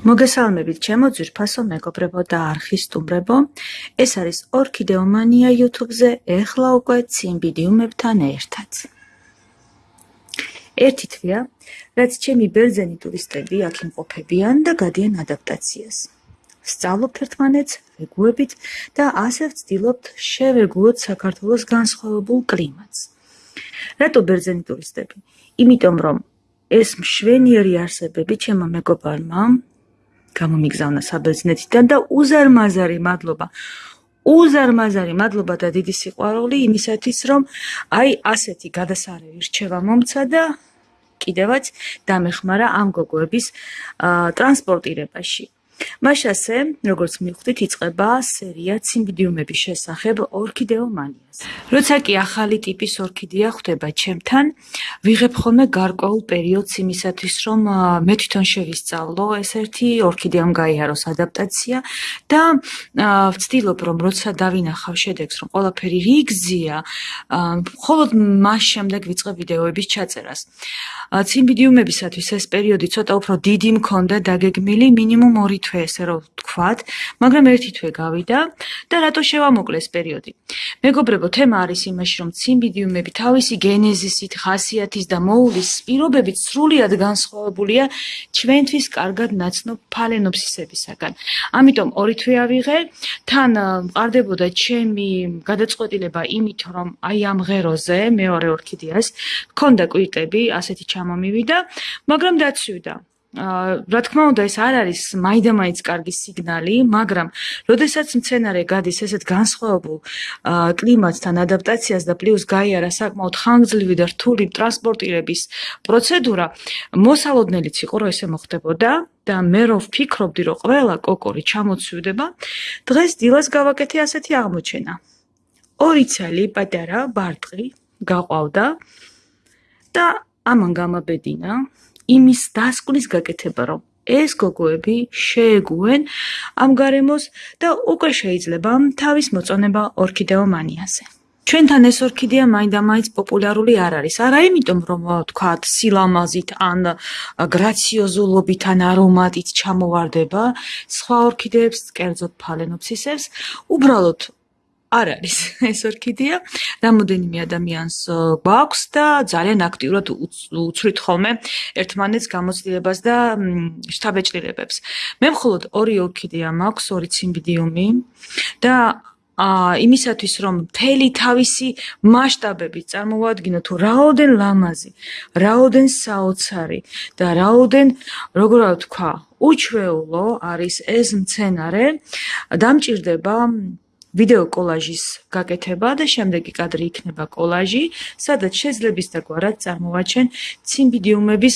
მოგესალმებით ჩემო ძვირფასო მეგობრებო და არხის სტუმრებო. ეს არის ორქიდეომანია YouTube-ზე, ეხლა უკვე ციმბიდიუმებთან ერთად. ერთი თვეა, რაც ჩემი ბერძენი ტურისტები აქ იმყოფებიან და გადიან ადაპტაციას. სწავლობთ ერთმანეთს, ვეგუებით და ასე ვცდილობთ შევეგუოთ საქართველოს განსხვავებულ კლიმატს. რატო ბერძენი ტურისტები? იმიტომ რომ ეს მშვენიერი არსებები ჩემო მეგობარმა გამომიგზავნა საბერძნეთიდან და უზარმაზარი მადლობა. უზარმაზარი მადლობა და დიდი სიყვარული იმისათვის რომ აი ასეთი გადასარევი რჩევა მომცა და კიდევაც დამეხმარა ამ გოგოების ტრანსპორტირებაში მაშასე, როგორც მივხვდით, იწყება სერია ციმბიდიუმების შესახებ ორქიდეომანიას. როცა კი ახალი ტიპის ორქიდეა ხვდება ჩემთან, ვიღებ ხოლმე გარკვეულ პერიოდს იმისათვის, რომ მე თვითონ შევისწავლო ეს ერთი ორქიდეამ გაიაროს ადაპტაცია და ვცდილობ, რომ როცა დავინახავ შედეგს, რომ ყველაფერი რიგზია, მხოლოდ მას შემდეგ ვიწყებ ვიდეოების ჩაწერას. ციმბიდიუმებისათვის ეს პერიოდი ცოტა უფრო დიდი მქონდა დაგეგმილი, მინიმუმ 2 თვე ესე რომ ვთქვათ, მაგრამ ერთი თვე გავიდა და რატო შევამოკლეს პერიოდი. მეგობრებო, თემა არის იმაში, რომ ციმბიდიუმები თავისი გენეზისით, ხასიათის და მოულის პირობებით სრულიად განსხვავებულია ჩვენთვის კარგად ნაცნობ ფალენოფსისებისაგან. ამიტომ ორი თვე ავიღე, თან მყარდებოდა ჩემი გადაწყვეტილება იმით, რომ აი ამ ღეროზე მეორე ორქიდეას ქონდა კვირტები, ასეთი ჩამომივიდა, მაგრამ დაცვიდა. რა თქმა უნდა ეს არ არის მაიდამაიც კარგი სიგნალი, მაგრამ როდესაც მცენარე გადის ესეთ განსხვავებულ კლიმატთან ადაპტაციას და პლუს გაიარა საკმაოდ ხანგრძლივი და რთული ტრანსპორტირების პროცედურა, მოსალოდნელიც იყო რომ ესე მოხდებოდა და მე რო ვფიქრობდი რომ ყველა კოკორი ჩამოცვიდება, დღეს დილას გავაკეთე ასეთი აღმოჩენა. ორი ცალი პატარა ბარტყი გაყვავდა და ამან გამაბედინა იმის დასკვნის გაკეთება, რომ ეს გოგოები შეეგუენ ამ გარემოს და უკვე შეიძლება თავის მოწონება ორქიდეომანიაზე. ჩვენთან ეს ორქიდეა მაინდა-მაინც პოპულარული არ არის. არა იმიტომ, რომ თქვათ, სილამაზით ან გრაციოზულობით ან არომატით ჩამოვარდება სხვა ორქიდეებს, კერძოდ ფალენოფსისებს, უბრალოდ არ არის ეს ორქიდეა. რამოდენიმე ადამიანს გვაქვს და ძალიან აქტიურად უცვლით ხოლმე ერთმანეთს გამოცდილებას და შთაბეჭდილებებს. მე მხოლოდ ორი ორქიდეა მაქვს, ორი ციმბიდიუმი და ა იმისათვის რომ მთელი თავისი მასშტაბები წარმოვადგინო თუ რაოდენ ლამაზი, რაოდენ საოცარი და რაოდენ როგორ ვთქვა, უჩვეულო არის ეს მცენარე, დამჭირდება ვიდეო კოლაჟის გაკეთება და შემდეგი კადრი იქნება კოლაჟი, სადაც შეზლების და გვარად წარმოვაჩენ ციმბიდიუმების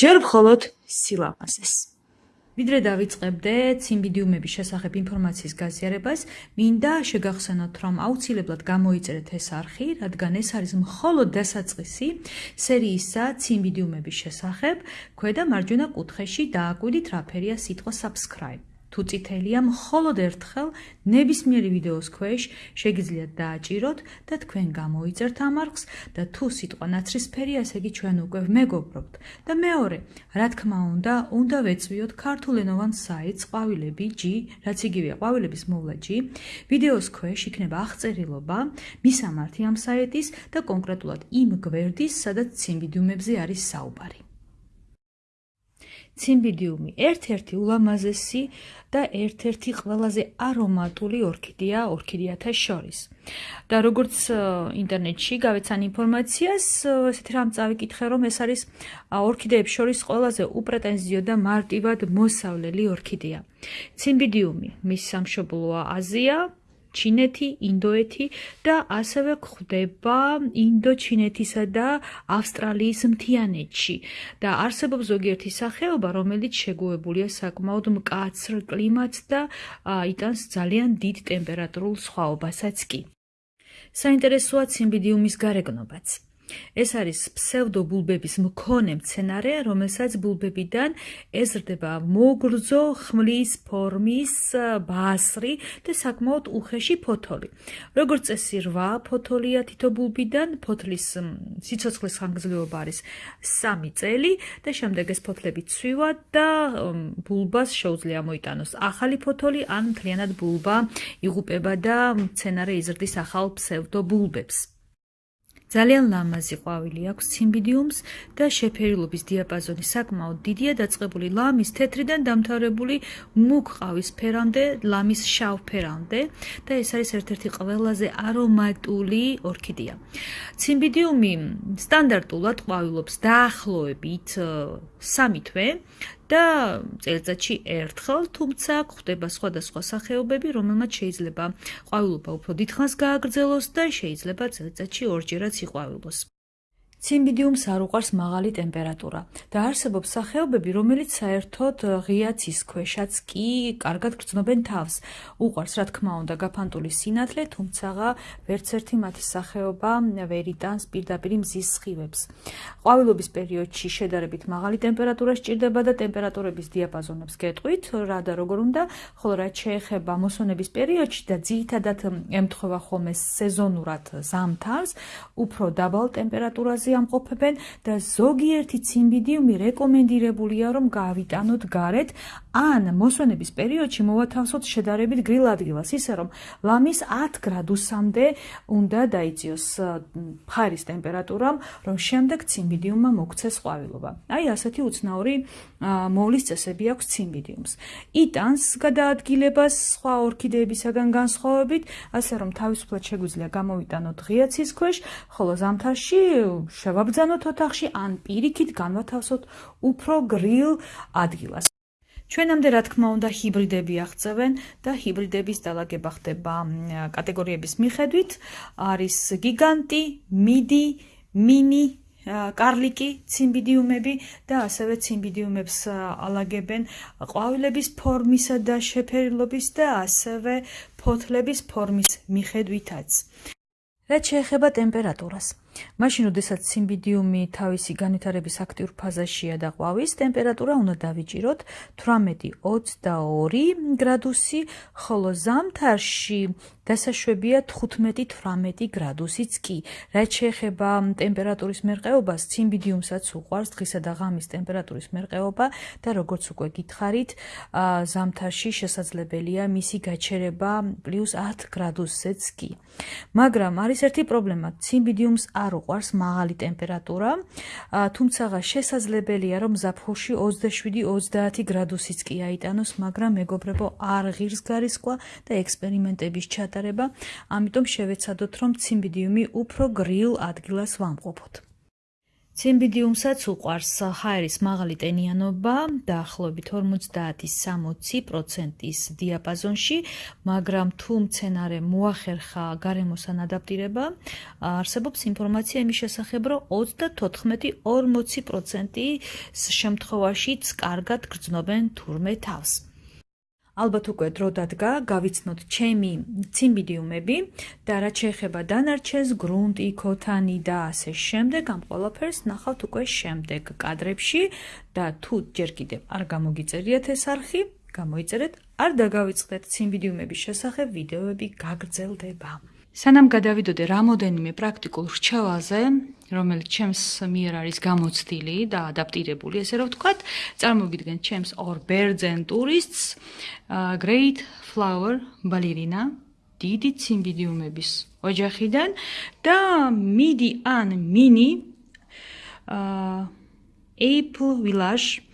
ჯერ მხოლოდ სილამაზეს. ვიდრე დავიწყებდე ციმბიდიუმების შესახებ ინფორმაციის გაზიარებას, მინდა შეგახსენოთ, რომ აუცილებლად გამოიწერეთ ეს არხი, რადგან ეს არის მხოლოდ დასაწყისი სერიისა ციმბიდიუმების შესახებ. ქვედა მარჯვენა კუთხეში დააკვირდით რა ფერია სიტყვა subscribe. თუ წითელია მხოლოდ ერთხელ ნებისმიერი ვიდეოს ქვეშ შეგიძლიათ დააჭიროთ და თქვენ გამოიწერთ ამ არხს და თუ სიტყვა ნაცრისფერია, ესე იგი ჩვენ უკვე მეგობრობთ. და მეორე, რა თქმა უნდა, უნდა ვეწვიოთ ქართულენოვან საიტს ყვავილები G, რაც იგივეა ყვავილების მოვლა G. ვიდეოს ქვეშ იქნება აღწერილობა მისამართი ამ საიტის და კონკრეტულად იმ გვერდის, სადაც ციმბიდიუმებზე არის საუბარი. ციმბიდიუმი ერთ-ერთი ულამაზესი და ერთ-ერთი ყველაზე არომატული ორქიდეა ორქიდეათა შორის. და როგორც ინტერნეტში გავეცან ინფორმაციას, ესეთი რამ წავიკითხე, რომ ეს არის ორქიდეების შორის ყველაზე უპრეტენზიო და მარტივად მოსავლელი ორქიდეა. ციმბიდიუმი მის სამშობლოა აზია, ჩინეთი, ინდოეთი და ასევე გვხვდება ინდო-ჩინეთისა და ავსტრალიის მთიანეთში და არსებობს ზოგიერთი სახეობა, რომელიც შეგუებულია საკმაოდ მკაცრ კლიმატს და იტანს ძალიან დიდ ტემპერატურულ სხვაობასაც კი. საინტერესოა ციმბიდიუმის გარეგნობაც. ეს არის ფსევდობულბების მქონე მცენარე, რომელსაც ბულბებიდან ეზრდება მოგრძო ხმლის ფორმის ბასრი და საკმაოდ უხეში ფოთოლი. როგორც წესი, 8 ფოთოლია თითო ბულბიდან, ფოთლის სიცოცხლის ხანგრძლივობა არის 3 წელი და შემდეგ ეს ფოთლები ცვივა და ბულბას შეუძლია მოიტანოს ახალი ფოთოლი ან მთლიანად ბულბა იღუპება და მცენარე იზრდის ახალ ფსევდობულბებს. ძალიან ლამაზი ყვავილი აქვს ციმბიდიუმს და შეფერილობის დიაპაზონი საკმაოდ დიდია დაწყებული ლამის თეთრიდან დამთავრებული მუქ ყავისფერამდე ლამის შავფერამდე და ეს არის ერთ-ერთი ყველაზე არომატული ორქიდეა. ციმბიდიუმი სტანდარტულად ყვავილობს დაახლოებით 3 თვე და წელიწადში ერთხელ, თუმცა გვხვდება სხვადასხვა სახეობები, რომელმაც შეიძლება ყვავილობა უფრო დიდხანს გააგრძელოს და შეიძლება წელიწადში ორჯერაც იყვავილოს. ციმბიდიუმს არ უყარს მაღალი ტემპერატურა და არსებობს სახეობები, რომელიც საერთოდ ღია ცის ქვეშაც კი კარგად გრძნობენ თავს. უყარს, რა თქმა უნდა, გაფანტული სინათლე, თუმცა ვერც ერთი მათი სახეობა ვერ იტანს პირდაპირ მზის სხივებს. ყვავილობის პერიოდში შედარებით მაღალი ტემპერატურა სჭირდება და ტემპერატურების დიაპაზონებს გეტყვით, რა და როგორ უნდა, ხოლო რაც შეეხება მოსონების პერიოდში და ძირითადად ემთხვევა ხოლმე სეზონურად ზამთარს, უფრო დაბალ ტემპერატურაზე ფაზი ამყოფებენ და ზოგიერთი ციმბიდიუმი რეკომენდირებულია რომ გავიტანოთ გარეთ ან მოსვენების პერიოდში მოვათავსოთ შედარებით გრილ ადგილას ისე რომ ლამის 10 გრადუსამდე უნდა დაიწიოს ფარის ტემპერატურამ რომ შემდეგ ციმბიდიუმმა მოქცეს ყვავილობა. აი ასეთი უცნაური მოვლის წესები აქვს ციმბიდიუმს იტანს გადაადგილებას სხვა ორქიდეებისაგან განსხვავებით ასე რომ თავისუფლად შეგვიძლია გამოვიტანოთ ღია ცის ქვეშ ხოლო ზამთარში შევაბძანოთ ოთახში ან პირიქით განვათავსოთ უფრო გრილ ადგილას. ჩვენამდე რა თქმა უნდა ჰიბრიდები აღწევენ და ჰიბრიდების დალაგება ხდება კატეგორიების მიხედვით არის გიგანტი, მიდი, მინი კარლიკი, ციმბიდიუმები და ასევე ციმბიდიუმებს ალაგებენ ყვავილების ფორმისა და შეფერილობის და ასევე ფოთლების ფორმის მიხედვითაც. რაც შეეხება ტემპერატურას. მაშინ, როდესაც სიმბიდიუმი თავისი განვითარების აქტიურ ფაზაშია და ყვავის, ტემპერატურა უნდა დავიჭიროთ 18-22 გრადუსი, ხოლო ზამთარში დასაშვებია 15-18 გრადუსიც კი. რაც შეეხება ტემპერატურის მერყეობას, სიმბიდიუმსაც უყვარს დღისა და ღამის ტემპერატურის მერყეობა და როგორც უკვე გითხარით, ზამთარში შესაძლებელია მისი გაჩერება +10 გრადუსზეც კი. მაგრამ არის ერთი პრობლემა, სიმბიდიუმს არ უყვარს მაღალი ტემპერატურა, თუმცა შესაძლებელია რომ ზაფხულში 27-30 გრადუსიც კი აიტანოს, მაგრამ მეგობრებო, არ ღირს გარისკვა და ექსპერიმენტების ჩატარება, ამიტომ შევეცადოთ რომ ციმბიდიუმი უფრო გრილ ადგილას ვამყოფოთ. ციმბიდიუმსაც უყვარს ჰაერის მაღალი ტენიანობა დაახლოებით 50-60%-ის დიაპაზონში, მაგრამ თუ მცენარე მოახერხა გარემოსან ადაპტირება, არსებობს ინფორმაცია იმის შესახებ, რომ 34-40%-ის შემთხვევაშიც კარგად გრძნობენ თურმე თავს. ალბათ უკვე დრო დადგა გავიცნოთ ჩემი ციმბიდიუმები და რაც შეეხება დანარჩენს გრუნტი, ქოთანი და ასე შემდეგ ამ ყველაფერს ნახავთ უკვე შემდეგ კადრებში და თუ ჯერ კიდევ არ გამოგიწერიათ ეს არხი გამოიწერეთ არ დაგავიწყდეთ ციმბიდიუმების შესახებ ვიდეოები გაგრძელდება სანამ გადავიდოდე რამოდენიმე პრაქტიკულ რჩევაზე რომელიც ჩემს მიერ არის გამოცდილი და ადაპტირებული, ესე რომ ვთქვათ, წარმოგიდგენთ ჩემს ორ ბერძენ ტურისტს, Great Flower Ballerina, დიდი ციმბიდიუმების ოჯახიდან და Midi an Mini Apple Village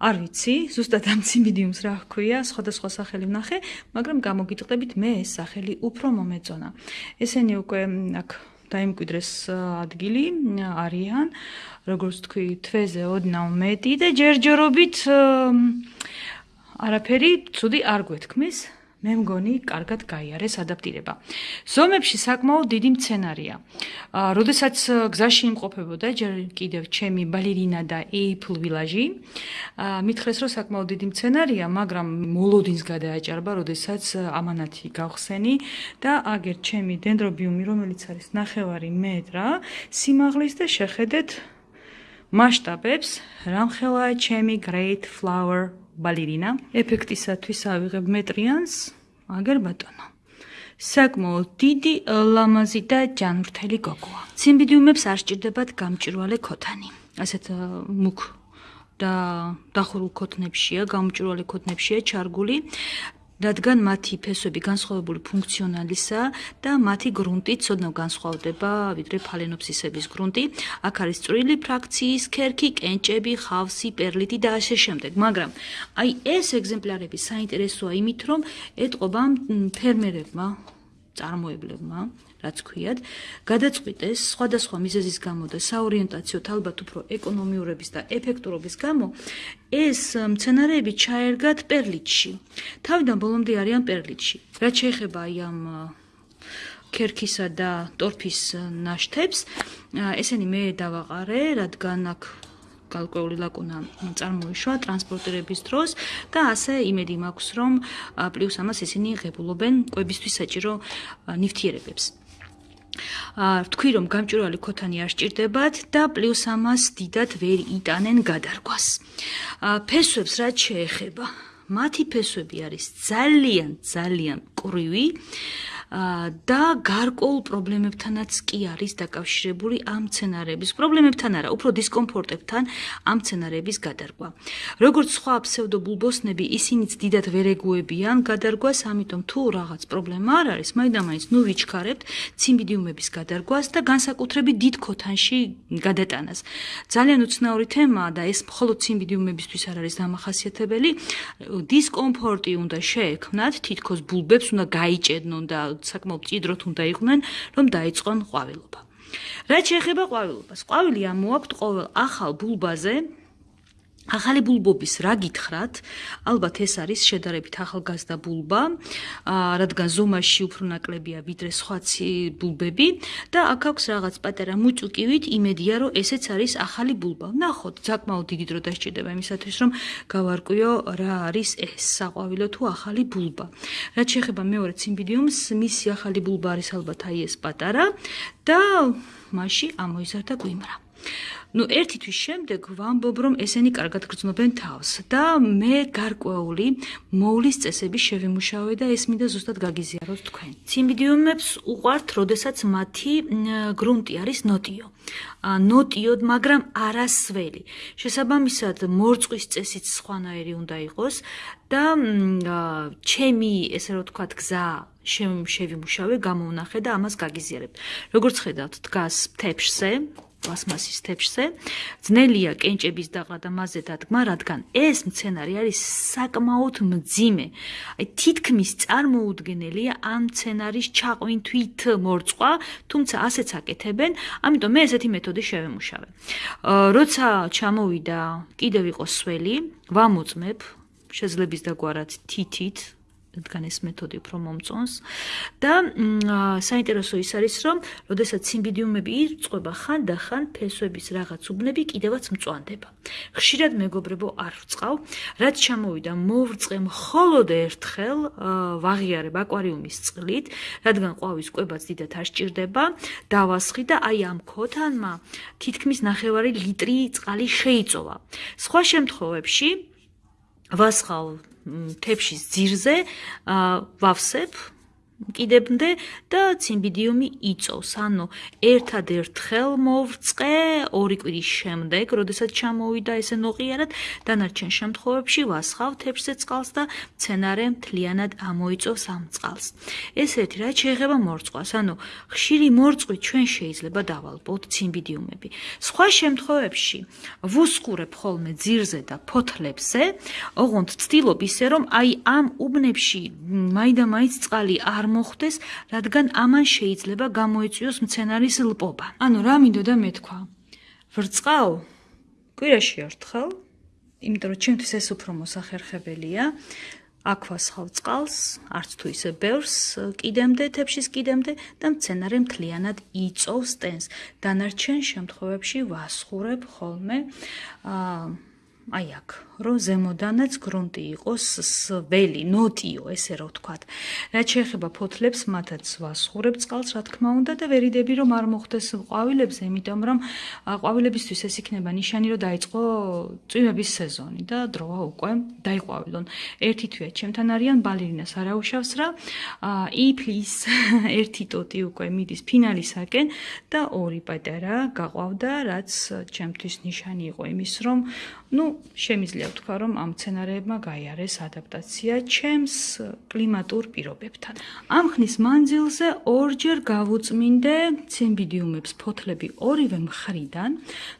არ ვიცი, ზუსტად ამ ციმბიდიუმს რა ჰქვია, სხვადასხვა სახელი ვნახე, მაგრამ გამოგიტყდებით მე ეს სახელი უფრო მომეწონა. ესენი უკვე აქ დაიმკვიდრეს ადგილი არიან როგორც თქვი თვეზე ოდნავ მეტი და ჯერჯერობით არაფერი ცუდი არ გვეთქმის მე მგონი, კარგად გაიარეს ადაპტირება. ზომებში საკმაოდ დიდი მცენარეა. აა, როდესაც გზაში იმყოფებოდა ჯერ კიდევ ჩემი ბალერინა და ეიფლ ვილაჟი, აა, მითხრეს რომ საკმაოდ დიდი მცენარეა, მაგრამ მოლოდინს გადააჭარბა, როდესაც ამანათი გავხსენი და აგერ ჩემი დენდრობიუმი, რომელიც არის ნახევარი მეტრა, სიმაღლის და შეხედეთ მასშტაბებს, რამხელაა ჩემი great flower ბალერინა. ეფექტისათვის ავიღებ მეტრიანს, აგერ ბატონო. საკმაოდ დიდი ლამაზი და ჯანმრთელი გოგოა. ციმბიდიუმებს არ სჭირდებათ გამჭვირვალე ქოთანი. ასეთ მუქ და დახურულ ქოთნებშია, გამჭვირვალე ქოთნებშია ჩარგული. რადგან მათი ფესვები განსხვავებული ფუნქციონალისა და მათი გრუნტი ცოდნა განსხვავდება ვიდრე ფალენოფსისების გრუნტი. აქ არის წვრილი ფრაქციის ქერქი, კენჭები, ხავსი, პერლიტი და ასე შემდეგ. მაგრამ აი ეს ეგზემპლარები საინტერესოა იმით, რომ ეტყობა ფერმერებმა, წარმოებლებმა რაც ქვიათ, გადაწყვიტეს სხვადასხვა მიზეზის გამო და საორიენტაციო ალბათ უფრო ეკონომიურების და ეფექტურობის გამო ეს მცენარეები ჩაერგათ პერლიტში. თავიდან ბოლომდე არიან პერლიტში. რაც შეეხება აი ამ ქერქისა და ტორფის ნაშთებს, ესენი მე დავაყარე, რადგან აქ კალკული ლაკუნა წარმოიშვა ტრანსპორტირების დროს და ასე იმედი მაქვს რომ პლუს ამას ისინი ღებულობენ კვებისთვის საჭირო ნივთიერებებს. აა თქვი რომ გამჭვირვალე ქოთანი არ სჭირდებათ და პლუს ამას დიდად ვერ იტანენ გადარგვას. ფესვებს რაც შეეხება, მათი ფესვები არის ძალიან ძალიან ყრივი. და გარკვეულ პრობლემებთანაც კი არის დაკავშირებული ამ სცენარების პრობლემებთან არა, უფრო დისკომფორტებთან ამ სცენარების გადარგვა. როგორც სხვა ფსევდობულბოსნები, ისინიც დიდად ვერ ეგუებიან გადარგვას, ამიტომ თუ რაღაც პრობლემა არ არის, მაინდა-მაინც ნუ ვიჩქარებთ ციმბიდიუმების გადარგვას და განსაკუთრებით დიდ ქოთანში გადატანას. ძალიან უცნაური თემაა და ეს მხოლოდ ციმბიდიუმებისთვის არ არის დამახასიათებელი. დისკომფორტი უნდა შეექმნათ, თითქოს ბულბებს უნდა გაიჭედნონ და საკმაოდ ჭიდროთ უნდა იყვნენ, რომ დაიწყონ ყვავილობა. რაც შეეხება ყვავილობას, ყვავილი ამოაქვთ ყოველ ახალ ბულბაზე ახალი ბულბობის რა გითხრათ? ალბათ ეს არის შედარებით ახალგაზრდა ბულბა, რადგან ზომაში უფრო ნაკლებია ვიდრე სხვა ბულბები და აქ აქვს რაღაც პატარა მუჭუკივით იმედია რომ ესეც არის ახალი ბულბა. ნახოთ, საკმაოდ დიდი დრო დასჭირდება იმისათვის რომ გავარკვიო რა არის ეს საყვავილო თუ ახალი ბულბა. რაც შეეხება მეორე ციმბიდიუმს, მისი ახალი ბულბა არის ალბათ აი ეს პატარა და მასში ამოიზარდა გვიმრა. Ну ერთი თვის შემდეგ ვამბობ რომ ესენი კარგად გრძნობენ თავს და მე გარკვეული მოვლის წესები შევიმუშავე და ეს მინდა ზუსტად გაგიზიაროთ თქვენ. ციმბიდიუმებს უყვართ როდესაც მათი გრუნტი არის ნოტიო. ა ნოტიოდ მაგრამ არასველი. შესაბამისად მორწყვის წესიც სხვანაირი უნდა იყოს და ჩემი ესე რომ ვთქვათ გზა შევიმუშავე გამოვნახე და ამას გაგიზიარებ როგორც ხედავთ დგას თეფშზე პლასმასის თეფშზე. ძნელია კენჭების დაყრა და მასზე დადგმა, რადგან ეს მცენარე არის საკმაოდ მძიმე. აი თითქმის წარმოუდგენელია ამ მცენარის ჩაყვინთვით მორწყვა, თუმცა ასეც აკეთებენ, ამიტომ მე ესეთი მეთოდი შევემუშავე. როცა ჩამოვიდა, კიდევ იყო სველი, ვამოწმებ შეძლების დაგვარად თითით რადგან ეს მეთოდი უფრო მომწონს. და საინტერესო ის არის რომ როდესაც სიმბიდიუმები ირწყვება ხანდახან ფესვების რაღაც უბნები კიდევაც მწვანდება. ხშირად მეგობრებო არ ვწყავ რაც ჩამოვიდა მოვრწყე მხოლოდ ერთხელ ვაღიარებ აკვარიუმის წყლით რადგან ყვავის კვებაც დიდად არ სჭირდება დავასხი და აი ამ ქოთანმა თითქმის ნახევარი ლიტრი წყალი შეიწოვა. სხვა შემთხვევებში ვასხავ თეფშის ძირზე ვავსებ კიდემდე და ციმბიდიუმი იწოვს. ანუ ერთადერთ ხელ მოვრწყე ორი კვირის შემდეგ, როდესაც ჩამოვიდა ესე ნოყიარად, დანარჩენ შემთხვევებში ვასხავ თეფშზე წყალს და მცენარე მთლიანად ამოიწოვს ამ წყალს. ეს ერთი რა შეიძლება მორწყვას, ანუ ხშირი მორწყვი ჩვენ შეიძლება დავალბოთ ციმბიდიუმები. სხვა შემთხვევებში ვუსკურებ ხოლმე ძირზე და ფოთლებზე, ოღონდ ვცდილობ ისე რომ აი ამ უბნებში მაინდა-მაინც წყალი არ მოხდეს, რადგან ამან შეიძლება გამოიწვიოს მცენარის ლპობა. ანუ რა მინდოდა მეთქვა? ვრწყავ კვირაში ერთხელ, იმიტომ რომ ჩემთვის ეს უფრო მოსახერხებელია. აქვასხავ წყალს, არც თუ ისე ბევრს კიდემდე, თებშის კიდემდე და მცენარე მთლიანად იწოვს ტენს. დანარჩენ შემთხვევებში ვასხურებ ხოლმე აა აი აქ, რომ ზემოდანაც გრუნტი იყოს ველი, ნოტიო, ესე რომ ვთქვათ. რაც შეეხება ფოთლებს, მათაც ვასხურებ წყალს, რა თქმა უნდა და ვერიდები რომ არ მოხდეს ყვავილებზე, იმიტომ რომ ყვავილებისთვის ეს იქნება ნიშანი, რომ დაიწყო წვიმების სეზონი და დროა უკვე დაიყვავილონ. ერთი თვე ჩემთან არიან ბალერინას არაუშავს რა. იფლის ერთი ტოტი უკვე მიდის ფინალისაკენ და ორი პატარა გაყვავდა, რაც ჩემთვის ნიშანი იყო იმის, რომ ну, შემიძლია ვთქვა, რომ ამ სცენარეებმა გაიარეს ადაპტაცია ჩემს კლიმატურ პირობებთან. ამ ხნის მანძილზე ორჯერ გავუწმინდე ციმბიდიუმებს ფოთლები ორივე მხრიდან.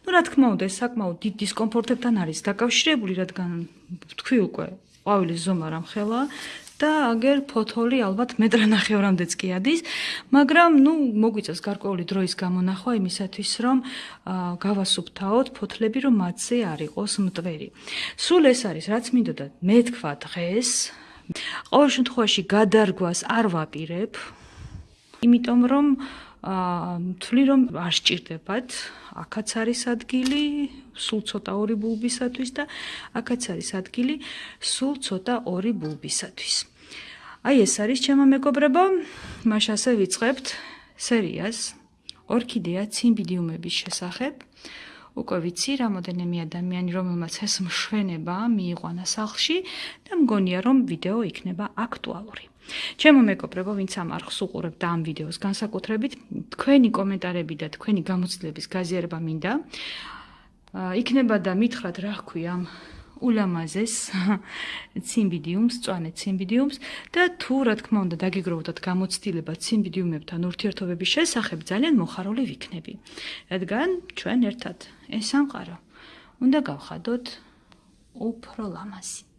ну, რა თქმა უნდა, საკმაოდ დიდ დისკომფორტებთან არის დაკავშირებული, რადგან თქვი უკვე ყვავილის ზომა რამხელა და აგერ ფოთოლი ალბათ მეტრანახევრამდეც კი ადის, მაგრამ ნუ მოგვიწევს გარკვეული დროის გამონახვა იმისათვის, რომ გავასუფთავოთ ფოთლები, რომ მათზე არ იყოს მტვერი. სულ ეს არის, რაც მინდოდა მე თქვა დღეს. ყოველ შემთხვევაში გადარგვას არ ვაპირებ, იმიტომ რომ თვლი რომ არ სჭირდებათ აქაც არის ადგილი სულ ცოტა ორი ბულბისათვის და აქაც არის ადგილი სულ ცოტა ორი ბულბისათვის აი ეს არის ჩემო მეგობრებო. მაშ ასე ვიწყებთ სერიას ორქიდეა ციმბიდიუმების შესახებ უკვე ვიცი რამოდენიმე ადამიანი რომელმაც ეს მშვენება მიიყვანა სახლში და მგონია რომ ვიდეო იქნება აქტუალური. ჩემო მეგობრებო ვინც ამ არხს უყურებთ ამ ვიდეოს განსაკუთრებით თქვენი კომენტარები და თქვენი გამოცდილების გაზიარება მინდა. იქნება და მითხრათ რა ხქვია ამ ულამაზეს ციმბიდიუმს, წვანე ციმბიდიუმს და თუ რა თქმა უნდა დაგიგროვოთ გამოცდილება ციმბიდიუმებთან ურთიერთობების შესახებ ძალიან მოხარული ვიქნები. რადგან ჩვენ ერთად ეს სამყარო უნდა გავხადოთ უფრო ლამაზი.